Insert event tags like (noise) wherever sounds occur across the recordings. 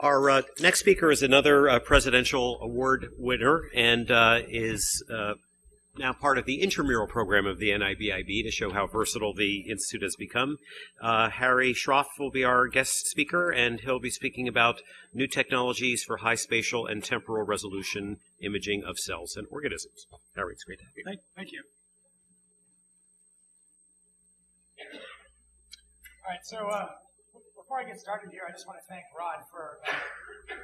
Our uh, next speaker is another uh, presidential award winner and uh, is uh, now part of the intramural program of the NIBIB to show how versatile the institute has become. Uh, Hari Shroff will be our guest speaker, and he'll be speaking about new technologies for high spatial and temporal resolution imaging of cells and organisms. Hari, it's great to have you. Thank, thank you. All right, so uh, before I get started here, I just want to thank Rod for uh,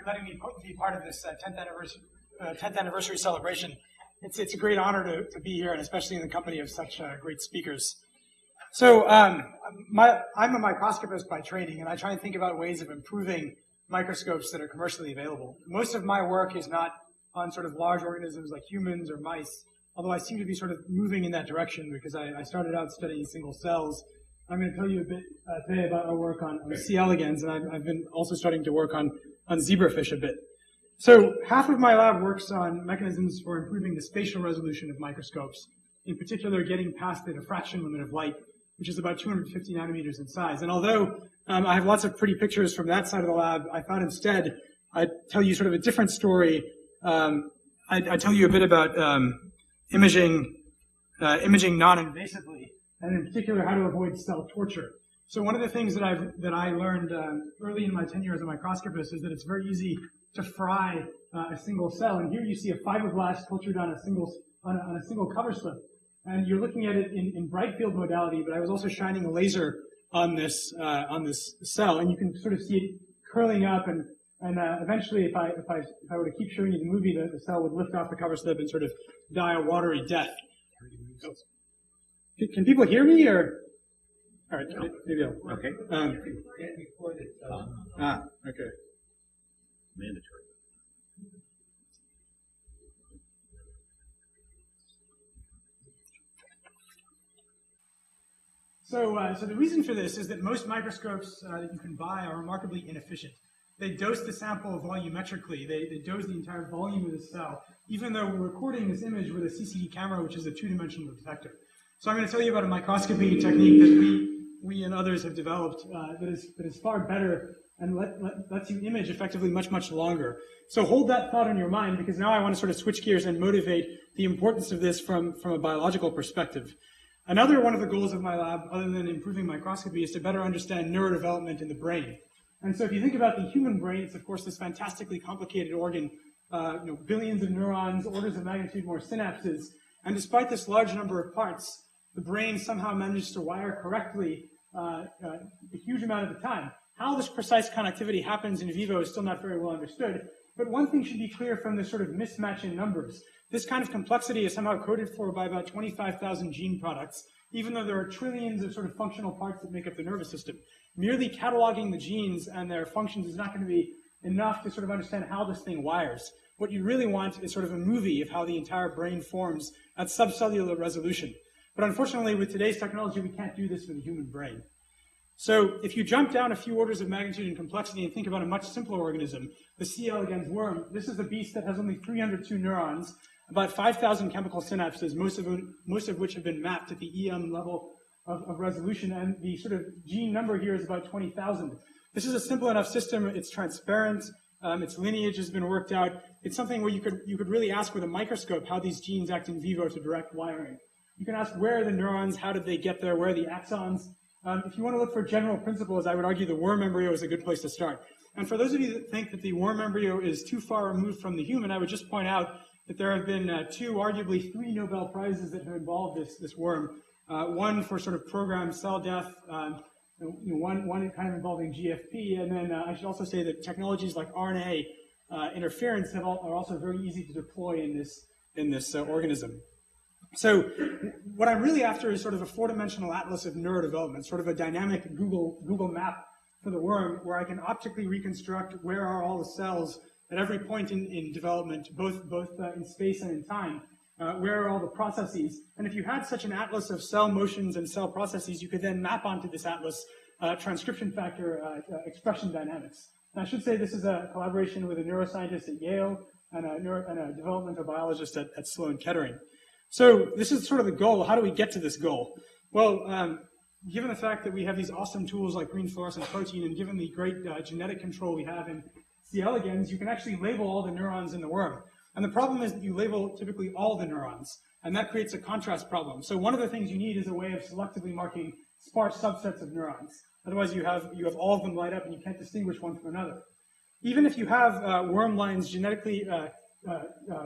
letting me be part of this uh, 10th anniversary, 10th uh, anniversary celebration. It's, it's a great honor to, to be here, and especially in the company of such uh, great speakers. So um, my, I'm a microscopist by training, and I try and think about ways of improving microscopes that are commercially available. Most of my work is not on sort of large organisms like humans or mice, although I seem to be sort of moving in that direction because I, I started out studying single cells I'm going to tell you a bit uh, today about our work on, C. elegans, and I've, I've, been also starting to work on, on zebrafish a bit. So half of my lab works on mechanisms for improving the spatial resolution of microscopes, in particular getting past the diffraction limit of light, which is about 250 nanometers in size. And although um, I have lots of pretty pictures from that side of the lab, I thought instead I'd tell you sort of a different story. Um, I'd, I'd, tell you a bit about um, imaging, uh, imaging non-invasively and in particular how to avoid cell torture. So one of the things that I've that I learned um, early in my tenure as a microscopist is that it's very easy to fry uh, a single cell. And here you see a fibroblast cultured on a single on a, on a single cover slip, and you're looking at it in, in, bright field modality. But I was also shining a laser on this uh, on this cell, and you can sort of see it curling up and. And uh, eventually, if I, if, I, if I were to keep showing you the movie, the, the cell would lift off the cover slip and sort of die a watery death. Can people hear me or? All right, maybe I'll, okay. Um, ah, okay. Mandatory. So, uh, so the reason for this is that most microscopes uh, that you can buy are remarkably inefficient. They dose the sample volumetrically. They, they dose the entire volume of the cell, even though we're recording this image with a CCD camera, which is a two-dimensional detector. So I'm going to tell you about a microscopy technique that we, we and others have developed uh, that, is, that is far better and let, let, lets you image effectively much, much longer. So hold that thought in your mind because now I want to sort of switch gears and motivate the importance of this from, from a biological perspective. Another one of the goals of my lab, other than improving microscopy, is to better understand neurodevelopment in the brain. And so if you think about the human brain, it's of course this fantastically complicated organ, uh, you know, billions of neurons, orders of magnitude more synapses, and despite this large number of parts, the brain somehow manages to wire correctly uh, uh, a huge amount of the time. How this precise connectivity happens in vivo is still not very well understood, but one thing should be clear from this sort of mismatch in numbers. This kind of complexity is somehow coded for by about 25,000 gene products, even though there are trillions of sort of functional parts that make up the nervous system. Merely cataloging the genes and their functions is not going to be enough to sort of understand how this thing wires. What you really want is sort of a movie of how the entire brain forms at subcellular resolution. But unfortunately, with today's technology, we can't do this for the human brain. So if you jump down a few orders of magnitude in complexity and think about a much simpler organism, the C. elegans worm, this is a beast that has only 302 neurons, about 5,000 chemical synapses, most of, most of which have been mapped at the EM level of, of resolution, and the sort of gene number here is about 20,000. This is a simple enough system, it's transparent, um, its lineage has been worked out. It's something where you could, you could really ask with a microscope how these genes act in vivo to direct wiring. You can ask where are the neurons, how did they get there, where are the axons. Um, if you want to look for general principles, I would argue the worm embryo is a good place to start. And for those of you that think that the worm embryo is too far removed from the human, I would just point out that there have been uh, two, arguably three Nobel Prizes that have involved this, this worm. Uh, one for sort of programmed cell death, um, you know, one, one kind of involving GFP, and then uh, I should also say that technologies like RNA uh, interference all, are also very easy to deploy in this, in this uh, organism. So what I'm really after is sort of a four-dimensional atlas of neurodevelopment, sort of a dynamic Google, Google map for the worm where I can optically reconstruct where are all the cells at every point in, in development, both, both uh, in space and in time, uh, where are all the processes. And if you had such an atlas of cell motions and cell processes, you could then map onto this atlas uh, transcription factor uh, uh, expression dynamics. And I should say this is a collaboration with a neuroscientist at Yale and a, neuro, and a developmental biologist at, at Sloan Kettering. So this is sort of the goal. How do we get to this goal? Well, um, given the fact that we have these awesome tools like green fluorescent protein, and given the great uh, genetic control we have in C. elegans, you can actually label all the neurons in the worm. And the problem is that you label typically all the neurons, and that creates a contrast problem. So one of the things you need is a way of selectively marking sparse subsets of neurons. Otherwise, you have, you have all of them light up and you can't distinguish one from another. Even if you have uh, worm lines, genetically uh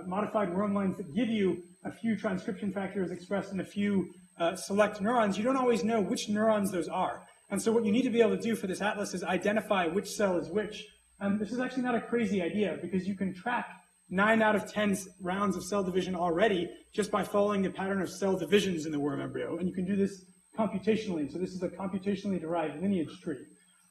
modified worm lines that give you a few transcription factors expressed in a few uh, select neurons, you don't always know which neurons those are. And so what you need to be able to do for this atlas is identify which cell is which. And this is actually not a crazy idea because you can track nine out of 10 rounds of cell division already just by following the pattern of cell divisions in the worm embryo. And you can do this computationally. So this is a computationally derived lineage tree.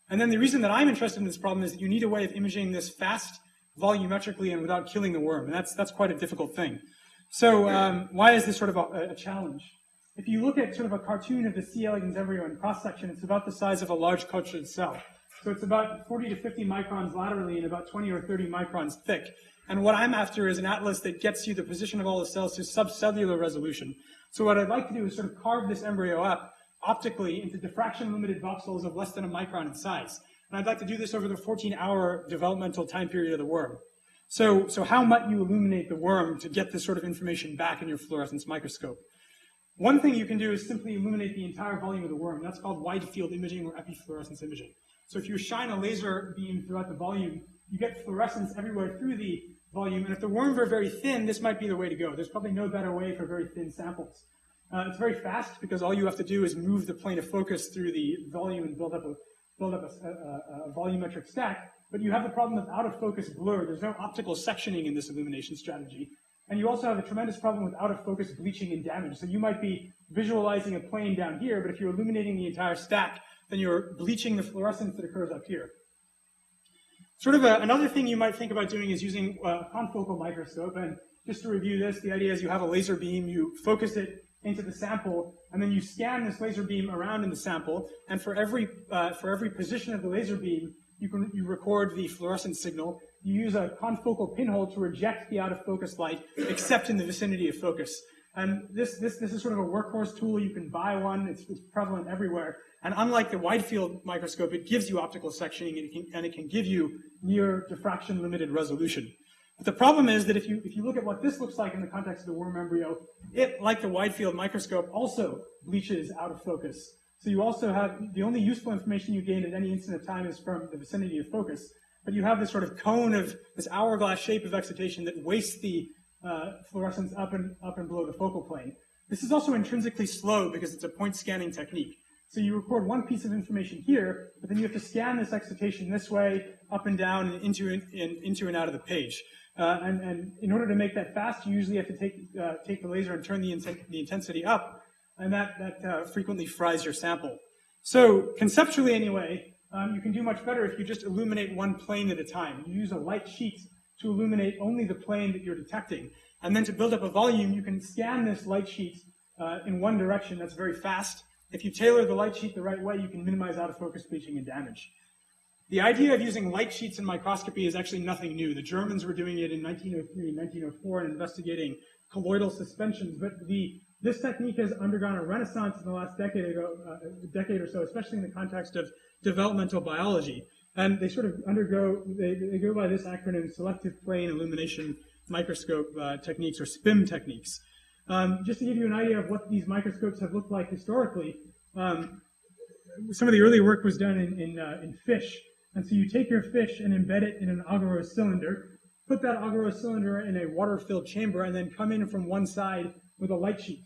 And then the reason that I'm interested in this problem is that you need a way of imaging this fast, volumetrically, and without killing the worm. And that's, that's quite a difficult thing. So um, why is this sort of a, a, challenge? If you look at sort of a cartoon of the C. elegans embryo in cross-section, it's about the size of a large cultured cell. So it's about 40 to 50 microns laterally and about 20 or 30 microns thick. And what I'm after is an atlas that gets you the position of all the cells to subcellular resolution. So what I'd like to do is sort of carve this embryo up optically into diffraction-limited voxels of less than a micron in size. And I'd like to do this over the 14-hour developmental time period of the worm. So, so how might you illuminate the worm to get this sort of information back in your fluorescence microscope? One thing you can do is simply illuminate the entire volume of the worm. That's called wide field imaging or epifluorescence imaging. So if you shine a laser beam throughout the volume, you get fluorescence everywhere through the volume. And if the worms are very thin, this might be the way to go. There's probably no better way for very thin samples. Uh, it's very fast because all you have to do is move the plane of focus through the volume and build up a, build up a, a, a volumetric stack. But you have the problem of out of focus blur. There's no optical sectioning in this illumination strategy. And you also have a tremendous problem with out of focus bleaching and damage. So you might be visualizing a plane down here, but if you're illuminating the entire stack, then you're bleaching the fluorescence that occurs up here. Sort of a, another thing you might think about doing is using a confocal microscope. And just to review this, the idea is you have a laser beam, you focus it into the sample, and then you scan this laser beam around in the sample, and for every, uh, for every position of the laser beam, you can you record the fluorescent signal. You use a confocal pinhole to reject the out of focus light, except in the vicinity of focus. And this, this, this is sort of a workhorse tool. You can buy one. It's, it's prevalent everywhere. And unlike the wide field microscope, it gives you optical sectioning and it can, and it can give you near diffraction limited resolution. But the problem is that if you, if you look at what this looks like in the context of the worm embryo, it, like the wide field microscope, also bleaches out of focus. So you also have, the only useful information you gain at any instant of time is from the vicinity of focus. But you have this sort of cone of, this hourglass shape of excitation that wastes the uh, fluorescence up and, up and below the focal plane. This is also intrinsically slow because it's a point scanning technique. So you record one piece of information here, but then you have to scan this excitation this way, up and down, and into and, into and out of the page. Uh, and, and, in order to make that fast, you usually have to take, uh, take the laser and turn the, the intensity up, and that, that uh, frequently fries your sample. So conceptually anyway, um, you can do much better if you just illuminate one plane at a time. You use a light sheet to illuminate only the plane that you're detecting. And then to build up a volume, you can scan this light sheet uh, in one direction that's very fast, if you tailor the light sheet the right way, you can minimize out of focus bleaching and damage. The idea of using light sheets in microscopy is actually nothing new. The Germans were doing it in 1903 and 1904 and investigating colloidal suspensions, but the, this technique has undergone a renaissance in the last decade, ago, uh, decade or so, especially in the context of developmental biology. And they sort of undergo, they, they go by this acronym, Selective Plane Illumination Microscope uh, Techniques, or SPIM techniques. Um, just to give you an idea of what these microscopes have looked like historically, um, some of the early work was done in, in, uh, in, fish. And so you take your fish and embed it in an agarose cylinder, put that agarose cylinder in a water-filled chamber, and then come in from one side with a light sheet.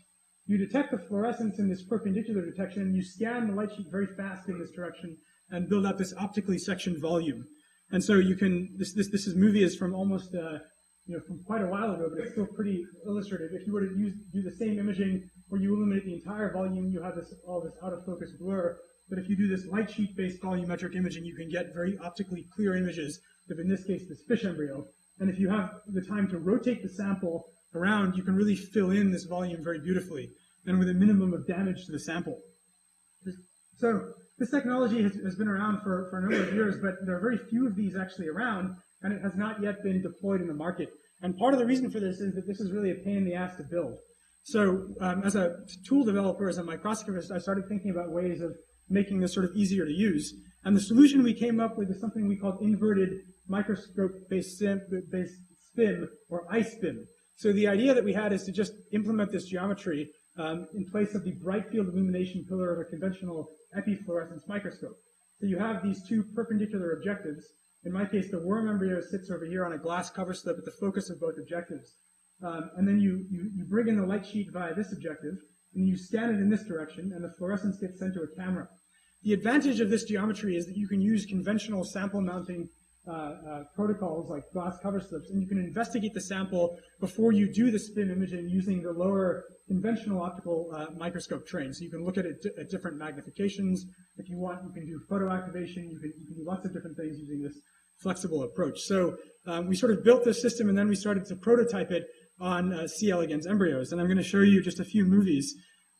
You detect the fluorescence in this perpendicular detection, and you scan the light sheet very fast in this direction and build up this optically sectioned volume. And so you can, this, this, this is movie is from almost uh, you know, from quite a while ago, but it's still pretty illustrative. If you were to use, do the same imaging where you illuminate the entire volume, you have this, all this out of focus blur. But if you do this light sheet based volumetric imaging, you can get very optically clear images of, in this case, this fish embryo. And if you have the time to rotate the sample around, you can really fill in this volume very beautifully and with a minimum of damage to the sample. So this technology has, has been around for, for a number of years, but there are very few of these actually around and it has not yet been deployed in the market. And part of the reason for this is that this is really a pain in the ass to build. So um, as a tool developer, as a microscopist, I started thinking about ways of making this sort of easier to use. And the solution we came up with is something we called inverted microscope-based SPIM or iSPIM. So the idea that we had is to just implement this geometry um, in place of the bright field illumination pillar of a conventional epifluorescence microscope. So you have these two perpendicular objectives. In my case, the worm embryo sits over here on a glass cover slip at the focus of both objectives. Um, and then you, you, you bring in the light sheet via this objective, and you scan it in this direction, and the fluorescence gets sent to a camera. The advantage of this geometry is that you can use conventional sample mounting uh, uh, protocols like glass cover slips, and you can investigate the sample before you do the SPIM imaging using the lower conventional optical uh, microscope train. So you can look at it at different magnifications. If you want, you can do photo activation. You can, you can do lots of different things using this flexible approach. So um, we sort of built this system, and then we started to prototype it on uh, C. elegans embryos. And I'm going to show you just a few movies.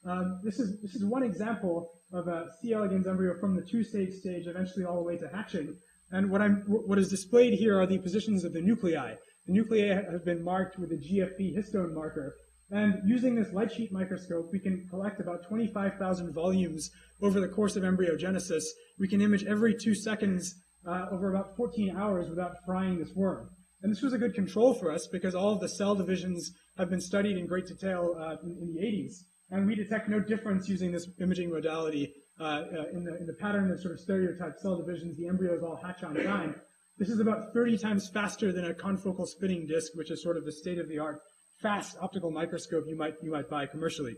Um, this is this is one example of a C. elegans embryo from the two-stage stage, eventually all the way to hatching. And what, I'm, what is displayed here are the positions of the nuclei. The nuclei have been marked with a GFP histone marker. And using this light sheet microscope, we can collect about 25,000 volumes over the course of embryogenesis. We can image every two seconds uh, over about 14 hours without frying this worm. And this was a good control for us because all of the cell divisions have been studied in great detail uh, in, in, the 80s. And we detect no difference using this imaging modality uh, uh, in, the, in the pattern of sort of stereotyped cell divisions. The embryos all hatch on time. This is about 30 times faster than a confocal spinning disk, which is sort of the state-of-the-art fast optical microscope you might you might buy commercially.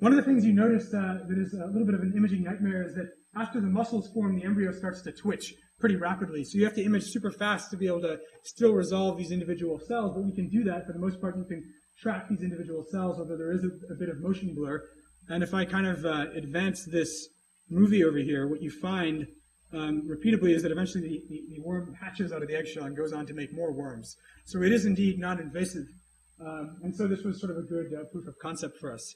One of the things you notice uh, that is a little bit of an imaging nightmare is that after the muscles form, the embryo starts to twitch pretty rapidly. So you have to image super fast to be able to still resolve these individual cells, but we can do that. For the most part, you can track these individual cells, although there is a, a bit of motion blur. And if I kind of uh, advance this movie over here, what you find um, repeatedly is that eventually the, the, the, worm hatches out of the eggshell and goes on to make more worms. So it is indeed non-invasive. Um, and so this was sort of a good uh, proof of concept for us.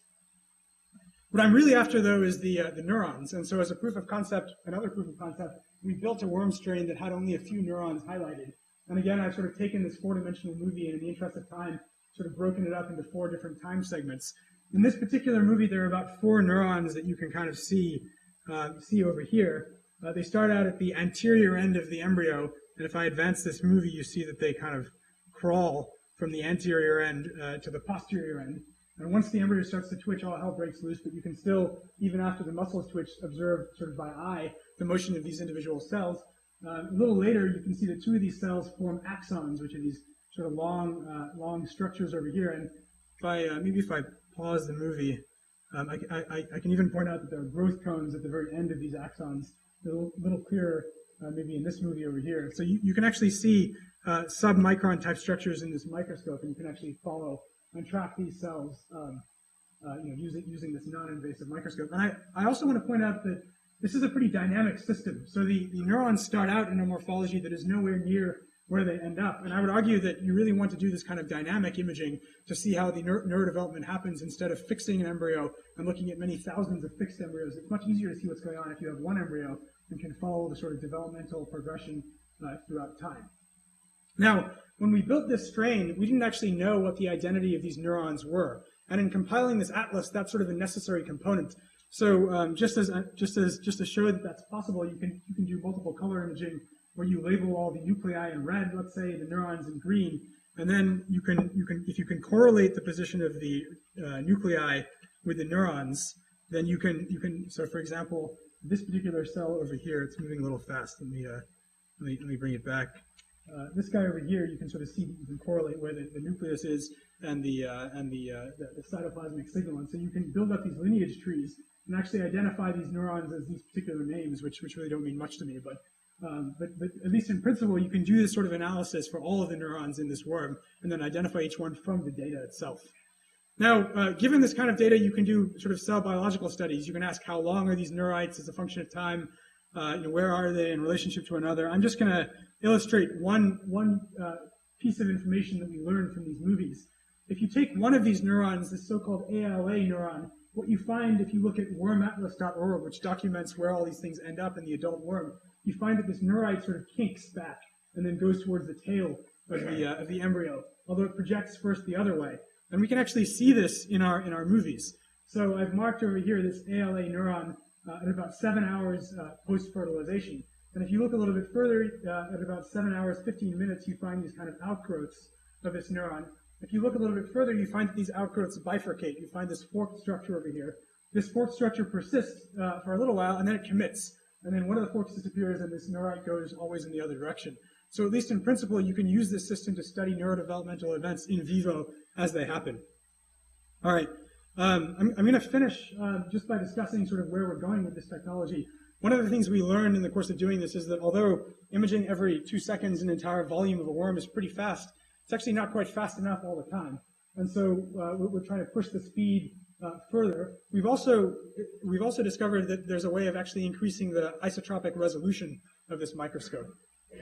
What I'm really after, though, is the, uh, the neurons. And so as a proof of concept, another proof of concept, we built a worm strain that had only a few neurons highlighted. And again, I've sort of taken this four-dimensional movie and in the interest of time, sort of broken it up into four different time segments. In this particular movie, there are about four neurons that you can kind of see, uh, see over here. Uh, they start out at the anterior end of the embryo, and if I advance this movie, you see that they kind of crawl from the anterior end uh, to the posterior end. And once the embryo starts to twitch, all hell breaks loose, but you can still, even after the muscles twitch, observe sort of by eye the motion of these individual cells. Uh, a little later, you can see that two of these cells form axons, which are these sort of long, uh, long structures over here. And if I, uh, maybe if I pause the movie, um, I, I, I, can even point out that there are growth cones at the very end of these axons, a little, little clearer uh, maybe in this movie over here. So you, you can actually see uh, sub-micron type structures in this microscope, and you can actually follow and track these cells um, uh, you know, using, using this non-invasive microscope. And I, I also want to point out that this is a pretty dynamic system. So the, the neurons start out in a morphology that is nowhere near where they end up. And I would argue that you really want to do this kind of dynamic imaging to see how the neur neurodevelopment happens instead of fixing an embryo and looking at many thousands of fixed embryos. It's much easier to see what's going on if you have one embryo and can follow the sort of developmental progression uh, throughout time. Now, when we built this strain, we didn't actually know what the identity of these neurons were. And in compiling this atlas, that's sort of a necessary component. So um, just as just as just to show that that's possible, you can you can do multiple color imaging where you label all the nuclei in red, let's say, the neurons in green, and then you can, you can, if you can correlate the position of the uh, nuclei with the neurons, then you can, you can, so for example, this particular cell over here, it's moving a little fast. Let me, uh, let me, let me bring it back. Uh, this guy over here, you can sort of see, you can correlate where the, the nucleus is and the, uh, and the, uh, the, the cytoplasmic signal. And so you can build up these lineage trees and actually identify these neurons as these particular names, which, which really don't mean much to me, but um, but, but at least in principle, you can do this sort of analysis for all of the neurons in this worm and then identify each one from the data itself. Now, uh, given this kind of data, you can do sort of cell biological studies. You can ask how long are these neurites as a function of time, uh, you know, where are they in relationship to another. I'm just going to illustrate one, one uh, piece of information that we learned from these movies. If you take one of these neurons, this so-called ALA neuron, what you find if you look at wormatlas.org, which documents where all these things end up in the adult worm, you find that this neurite sort of kinks back and then goes towards the tail of the, uh, of the embryo, although it projects first the other way. And we can actually see this in our, in our movies. So I've marked over here this ALA neuron uh, at about seven hours uh, post-fertilization. And if you look a little bit further, uh, at about 7 hours, 15 minutes, you find these kind of outgrowths of this neuron. If you look a little bit further, you find that these outgrowths bifurcate. You find this forked structure over here. This forked structure persists uh, for a little while, and then it commits. And then one of the forks disappears, and this neurite goes always in the other direction. So at least in principle, you can use this system to study neurodevelopmental events in vivo as they happen. All right, um, I'm, I'm going to finish uh, just by discussing sort of where we're going with this technology. One of the things we learned in the course of doing this is that although imaging every two seconds an entire volume of a worm is pretty fast, it's actually not quite fast enough all the time. And so uh, we're, trying to push the speed uh, further. We've also we've also discovered that there's a way of actually increasing the isotropic resolution of this microscope.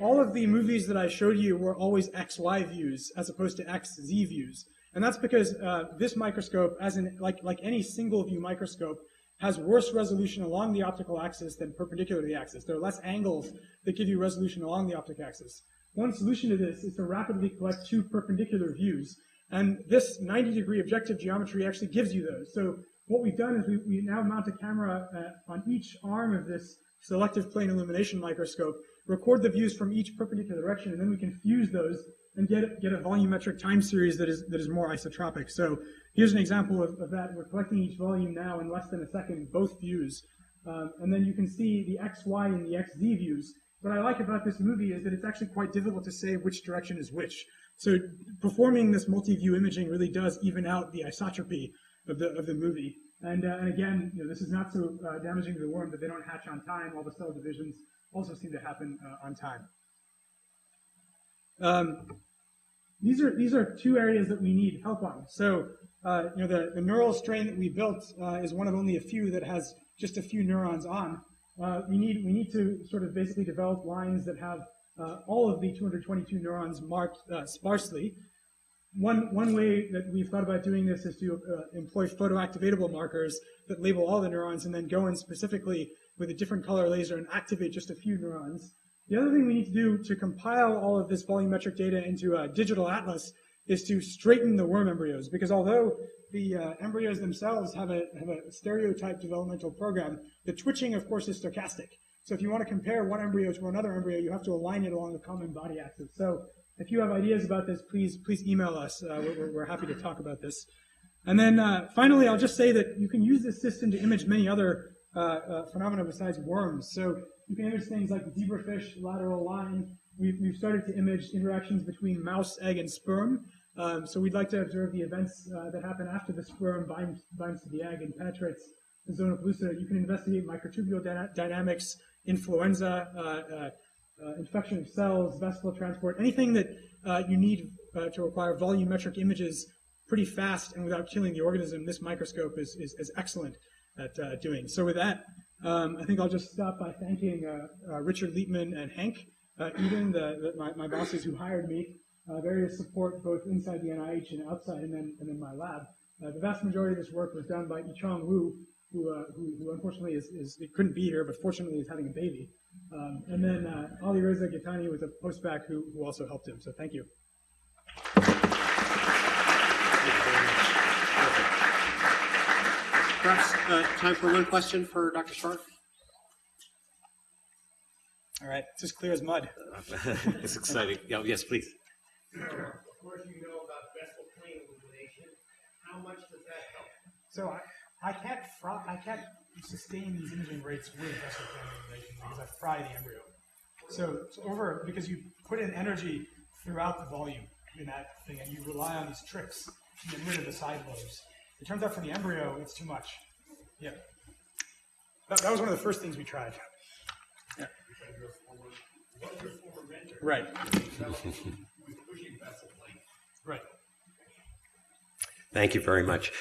All of the movies that I showed you were always XY views as opposed to XZ views. And that's because uh, this microscope, as in like, like any single view microscope, has worse resolution along the optical axis than perpendicular to the axis. There are less angles that give you resolution along the optic axis. One solution to this is to rapidly collect two perpendicular views. And this 90 degree objective geometry actually gives you those. So what we've done is we, we now mount a camera uh, on each arm of this selective plane illumination microscope, record the views from each perpendicular direction, and then we can fuse those and get, get a volumetric time series that is, that is more isotropic. So here's an example of, of that. We're collecting each volume now in less than a second, both views. Um, and then you can see the XY and the XZ views. What I like about this movie is that it's actually quite difficult to say which direction is which. So performing this multi-view imaging really does even out the isotropy of the, of the movie. And, uh, and again, you know, this is not so uh, damaging to the worm that they don't hatch on time. All the cell divisions also seem to happen uh, on time. Um, these are these are two areas that we need help on. So uh, you know the, the neural strain that we built uh, is one of only a few that has just a few neurons on. Uh, we need we need to sort of basically develop lines that have uh, all of the 222 neurons marked uh, sparsely. One one way that we've thought about doing this is to uh, employ photoactivatable markers that label all the neurons and then go in specifically with a different color laser and activate just a few neurons. The other thing we need to do to compile all of this volumetric data into a digital atlas is to straighten the worm embryos, because although the uh, embryos themselves have a, have a stereotype developmental program, the twitching, of course, is stochastic. So if you want to compare one embryo to another embryo, you have to align it along the common body axis. So if you have ideas about this, please please email us. Uh, we're, we're, happy to talk about this. And then uh, finally, I'll just say that you can use this system to image many other uh, uh, phenomena besides worms. So you can image things like zebrafish lateral line. We've, we've started to image interactions between mouse, egg, and sperm. Um, so we'd like to observe the events uh, that happen after the sperm binds, binds to the egg and penetrates the zona pellucida. You can investigate microtubule dyna dynamics, influenza, uh, uh, uh, infection of cells, vesicle transport, anything that uh, you need uh, to require volumetric images pretty fast and without killing the organism. This microscope is, is, is excellent at doing. So with that, um, I think I'll just stop by thanking Richard Leapman and Hank Eden, the, the, my, my, bosses who hired me, various support both inside the NIH and outside, and then, and then my lab. Uh, the vast majority of this work was done by Yicong Wu, who, uh, who, who, unfortunately is, is, couldn't be here, but fortunately is having a baby. Um, and then uh, Ali Reza Ghitani was a postdoc who, who also helped him. So thank you. Perhaps uh, time for one question for Dr. Sharp. All right, it's as clear as mud. (laughs) it's exciting. Yeah, yes, please. Of course, you know about Bessel plane illumination. How much does that help? So I, I can't fry, I can't sustain these imaging rates with Bessel plane illumination because I fry the embryo. So it's over because you put in energy throughout the volume in that thing, and you rely on these tricks to get rid of the side lobes. It turns out for the embryo, it's too much. Yeah. That, that was one of the first things we tried. Yeah. Right. right. Thank you very much.